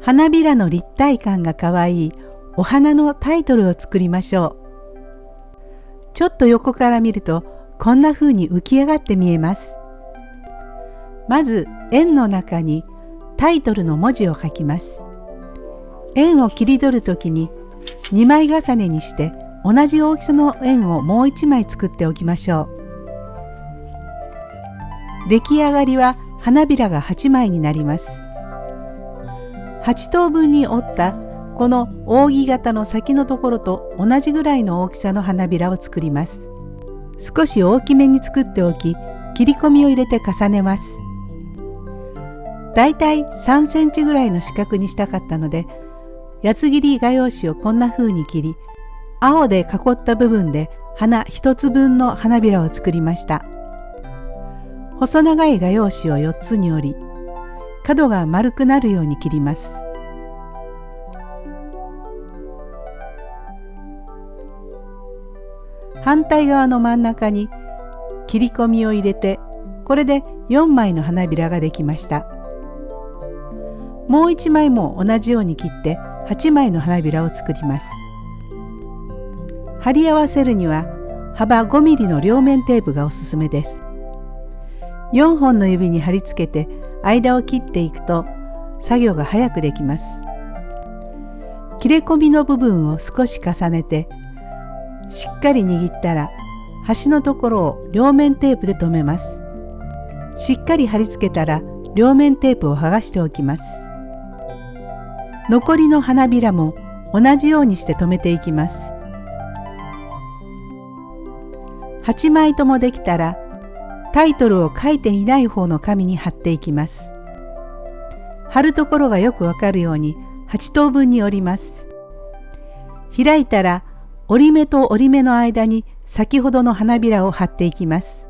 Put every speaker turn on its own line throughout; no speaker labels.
花びらの立体感がかわいいお花のタイトルを作りましょう。ちょっと横から見るとこんな風に浮き上がって見えます。まず円の中にタイトルの文字を書きます。円を切り取るときに2枚重ねにして同じ大きさの円をもう1枚作っておきましょう。出来上がりは花びらが8枚になります。8等分に折ったこの扇形の先のところと同じぐらいの大きさの花びらを作ります。少し大きめに作っておき切り込みを入れて重ねます。だいたい3センチぐらいの四角にしたかったので八つ切り画用紙をこんな風に切り青で囲った部分で花1つ分の花びらを作りました細長い画用紙を4つに折り角が丸くなるように切ります。反対側の真ん中に切り込みを入れてこれで4枚の花びらができました。もう1枚も同じように切って8枚の花びらを作ります。貼り合わせるには幅 5mm の両面テープがおすすめです。4本の指に貼り付けて間を切っていくと作業が早くできます。切れ込みの部分を少し重ねてしっかり握ったら端のところを両面テープで留めます。しっかり貼り付けたら両面テープを剥がしておきます。残りの花びらも同じようにして留めていきます。8枚ともできたらタイトルを書いていない方の紙に貼っていきます。貼るところがよくわかるように8等分に折ります。開いたら折り目と折り目の間に先ほどの花びらを貼っていきます。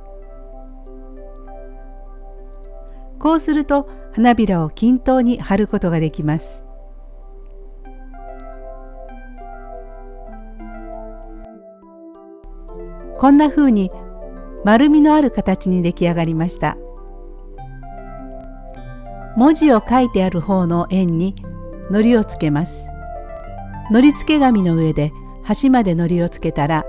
こうすると花びらを均等に貼ることができます。こんな風に丸みのある形に出来上がりました。文字を書いてある方の円に糊をつけます。糊付け紙の上で端まで糊をつけたら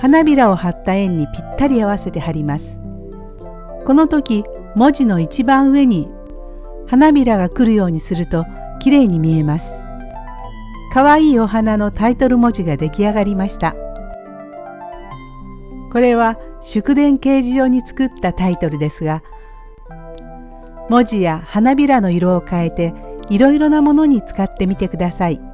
花びらを貼った円にぴったり合わせて貼ります。この時文字の一番上に花びらが来るようにするときれいに見えます。かわいいお花のタイトル文字が出来上がりました。これは祝電掲示用に作ったタイトルですが文字や花びらの色を変えていろいろなものに使ってみてください。